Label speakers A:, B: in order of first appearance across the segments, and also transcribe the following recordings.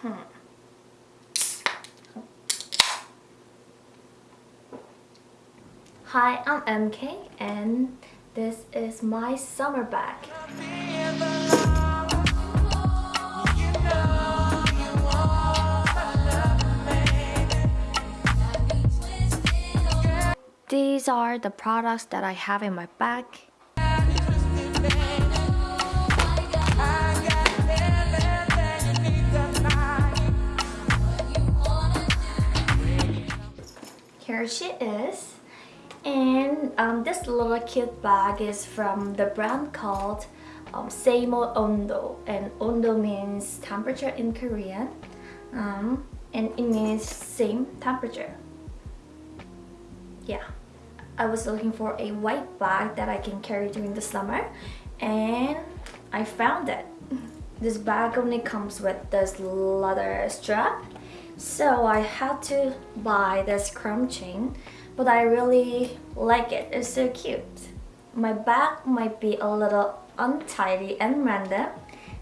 A: Hmm. Hi, I'm MK and this is my summer bag. These are the products that I have in my bag. Here she is. And um, this little cute bag is from the brand called um, Seimo Ondo. And Ondo means temperature in Korean. Um, and it means same temperature. Yeah. I was looking for a white bag that I can carry during the summer. And I found it. This bag only comes with this leather strap. So I had to buy this chrome chain but I really like it. It's so cute. My bag might be a little untidy and random,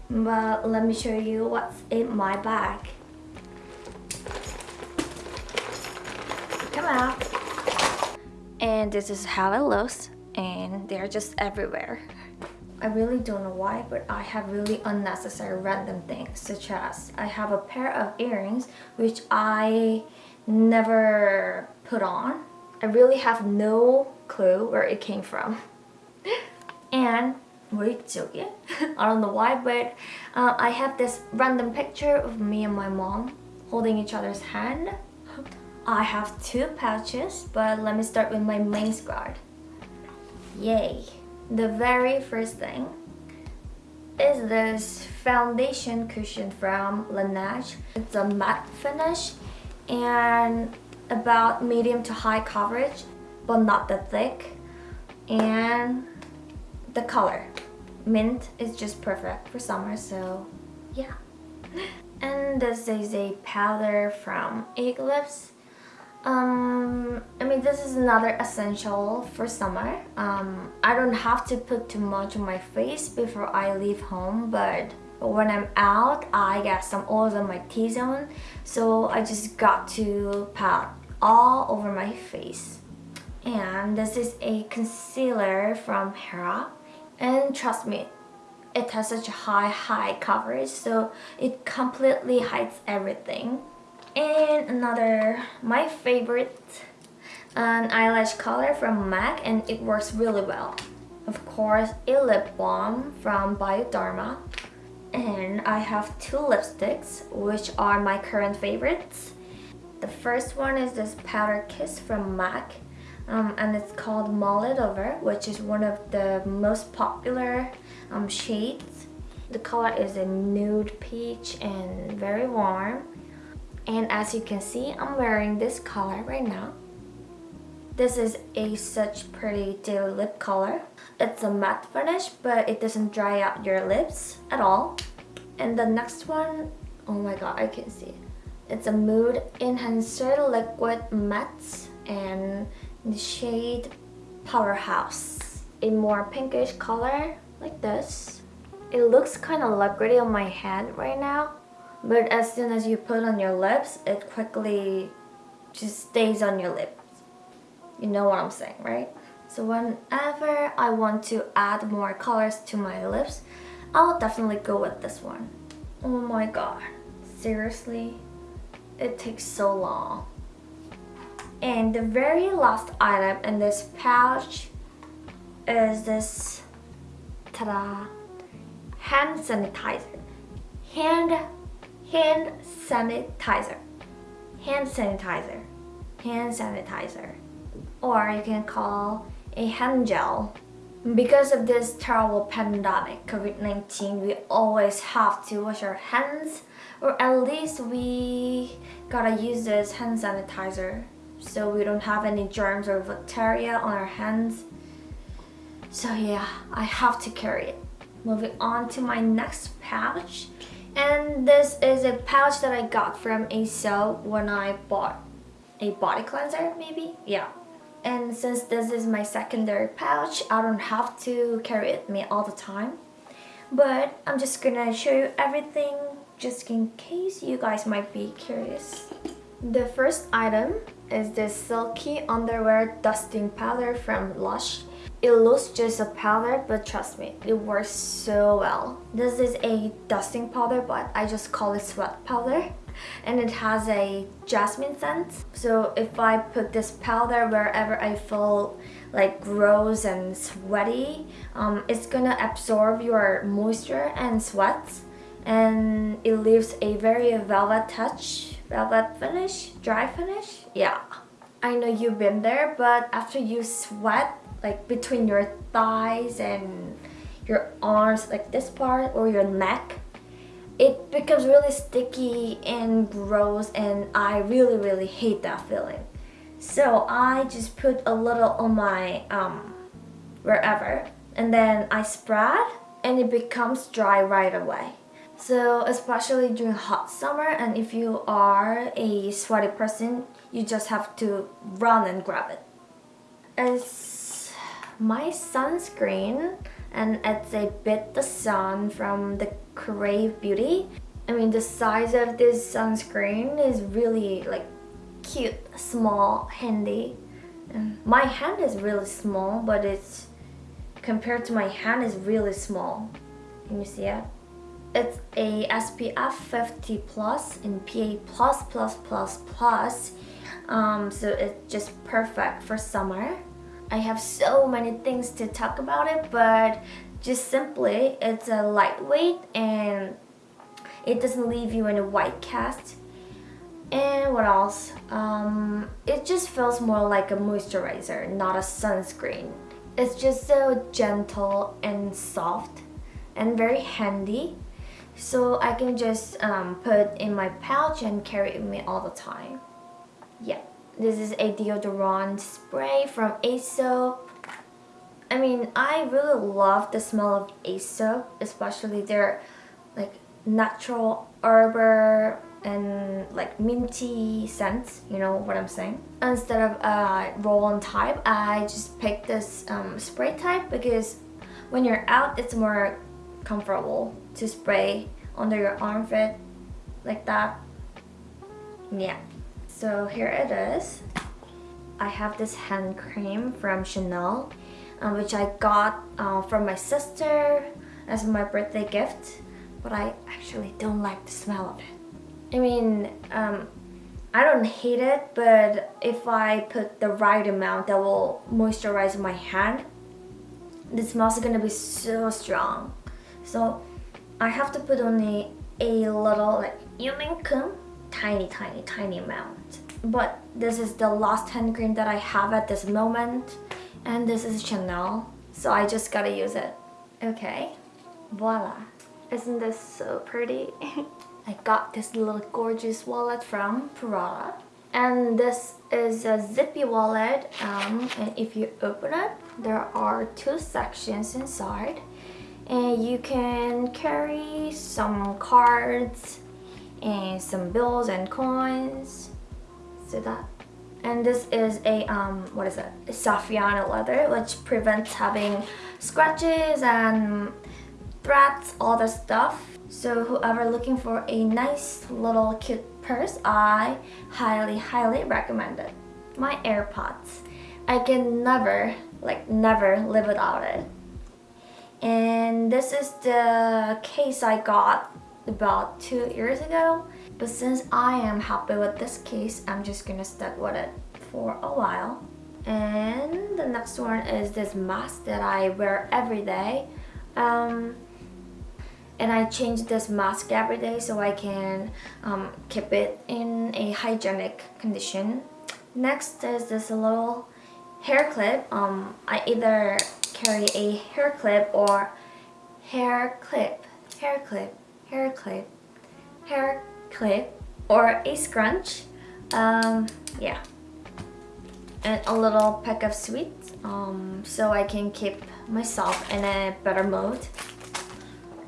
A: but let me show you what's in my bag. Come out. And this is how it looks and they're just everywhere. I really don't know why, but I have really unnecessary random things such as I have a pair of earrings which I never put on I really have no clue where it came from. and wait? I don't know why, but uh, I have this random picture of me and my mom holding each other's hand. I have two pouches, but let me start with my main squad. Yay! The very first thing is this foundation cushion from Laneige. It's a matte finish and about medium to high coverage but not that thick. And the color. Mint is just perfect for summer so yeah. And this is a powder from Eclipse um, I mean this is another essential for summer um, I don't have to put too much on my face before I leave home but when I'm out, I get some oils on my T-zone. So I just got to pat all over my face. And this is a concealer from Hera. And trust me, it has such high, high coverage. So it completely hides everything. And another, my favorite, an eyelash color from MAC and it works really well. Of course, a lip balm from Bioderma and I have two lipsticks which are my current favorites. The first one is this Powder Kiss from MAC um, and it's called Mull It Over which is one of the most popular um, shades. The color is a nude peach and very warm and as you can see I'm wearing this color right now. This is a such pretty daily lip color. It's a matte finish, but it doesn't dry out your lips at all. And the next one, oh my god, I can see. It's a Mood Enhancer Liquid Matte and the shade Powerhouse. A more pinkish color, like this. It looks kind of liquidy on my hand right now, but as soon as you put on your lips, it quickly just stays on your lips. You know what I'm saying, right? So whenever I want to add more colors to my lips, I'll definitely go with this one. Oh my god. Seriously? It takes so long. And the very last item in this pouch is this, ta-da, hand sanitizer. Hand, hand sanitizer. Hand sanitizer. Hand sanitizer or you can call a hand gel. Because of this terrible pandemic, COVID-19, we always have to wash our hands or at least we gotta use this hand sanitizer so we don't have any germs or bacteria on our hands. So yeah, I have to carry it. Moving on to my next pouch. And this is a pouch that I got from Aesop when I bought a body cleanser maybe? Yeah, and since this is my secondary pouch, I don't have to carry it me all the time. But I'm just gonna show you everything just in case you guys might be curious. The first item is this silky underwear dusting powder from Lush. It looks just a powder, but trust me, it works so well. This is a dusting powder, but I just call it sweat powder. And it has a jasmine scent. So if I put this powder wherever I feel like gross and sweaty, um, it's gonna absorb your moisture and sweat. And it leaves a very velvet touch, velvet finish, dry finish. Yeah. I know you've been there, but after you sweat, like between your thighs and your arms like this part or your neck it becomes really sticky and gross and I really really hate that feeling. So I just put a little on my um wherever and then I spread and it becomes dry right away so especially during hot summer and if you are a sweaty person you just have to run and grab it it's my sunscreen and it's a Beet the Sun from the Krave Beauty. I mean the size of this sunscreen is really like cute, small, handy. Um, my hand is really small but it's compared to my hand is really small. Can you see it? It's a SPF 50 plus in PA plus plus plus plus. Um, so it's just perfect for summer. I have so many things to talk about it, but just simply, it's a lightweight and it doesn't leave you in a white cast. And what else? Um, it just feels more like a moisturizer, not a sunscreen. It's just so gentle and soft and very handy. So I can just um, put in my pouch and carry it with me all the time. Yeah. This is a deodorant spray from Aesop. I mean, I really love the smell of Aesop, especially their like natural herb and like minty scents, you know what I'm saying? Instead of a roll-on type, I just picked this um, spray type because when you're out, it's more comfortable to spray under your armpit like that. Yeah. So here it is. I have this hand cream from Chanel, um, which I got uh, from my sister as my birthday gift, but I actually don't like the smell of it. I mean, um, I don't hate it, but if I put the right amount that will moisturize my hand, the smell's gonna be so strong. So I have to put only a little like yuminkum tiny, tiny, tiny amount. But this is the last hand cream that I have at this moment. And this is Chanel. So I just gotta use it. Okay, voila. Isn't this so pretty? I got this little gorgeous wallet from Prada. And this is a zippy wallet. Um, and if you open it, there are two sections inside. And you can carry some cards, and some bills and coins. See that? And this is a um what is it? Saffiano leather which prevents having scratches and threads all the stuff. So whoever looking for a nice little cute purse I highly highly recommend it. My AirPods. I can never like never live without it and this is the case I got about two years ago. But since I am happy with this case, I'm just gonna stick with it for a while. And the next one is this mask that I wear every day. Um, and I change this mask every day so I can um, keep it in a hygienic condition. Next is this little hair clip. Um, I either carry a hair clip or hair clip, hair clip, hair clip, hair clip, or a scrunch. Um, yeah. And a little pack of sweets um, so I can keep myself in a better mood.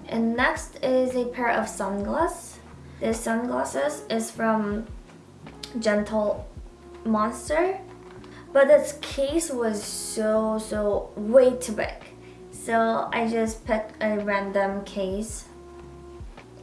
A: And next is a pair of sunglasses. This sunglasses is from Gentle Monster. But this case was so, so way too big. So I just picked a random case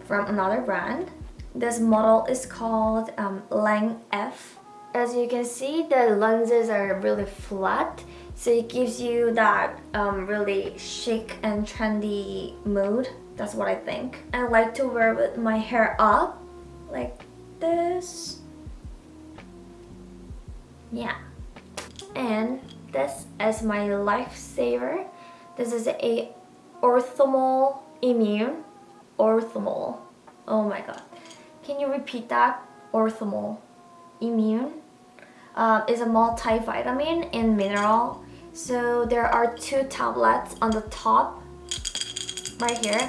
A: from another brand. This model is called um, Lang F. As you can see, the lenses are really flat, so it gives you that um, really chic and trendy mood. That's what I think. I like to wear with my hair up, like this. Yeah. And this is my lifesaver. This is a Orthomol Immune. Orthomol. Oh my god. Can you repeat that? Orthomol. Immune. Uh, is a multivitamin and mineral. So there are two tablets on the top right here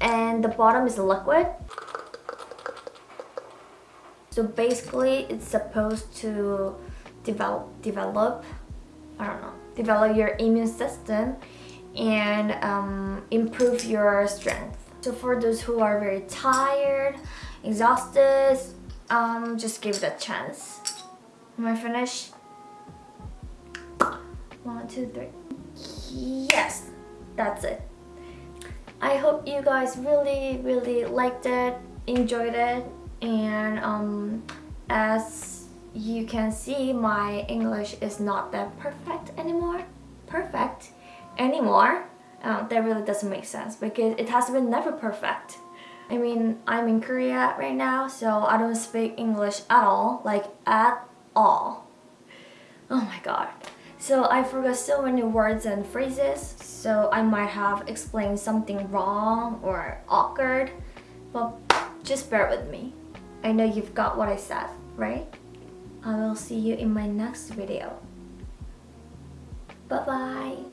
A: and the bottom is liquid. So basically it's supposed to develop develop I don't know develop your immune system and um, improve your strength. So for those who are very tired, exhausted, um, just give it a chance. Am I finished? One, two, three. Yes, that's it. I hope you guys really, really liked it, enjoyed it, and um, as you can see, my English is not that perfect anymore. Perfect anymore. Um, that really doesn't make sense because it has been never perfect. I mean, I'm in Korea right now, so I don't speak English at all, like at all. Oh my god. So I forgot so many words and phrases, so I might have explained something wrong or awkward, but just bear with me. I know you've got what I said, right? I will see you in my next video. Bye-bye.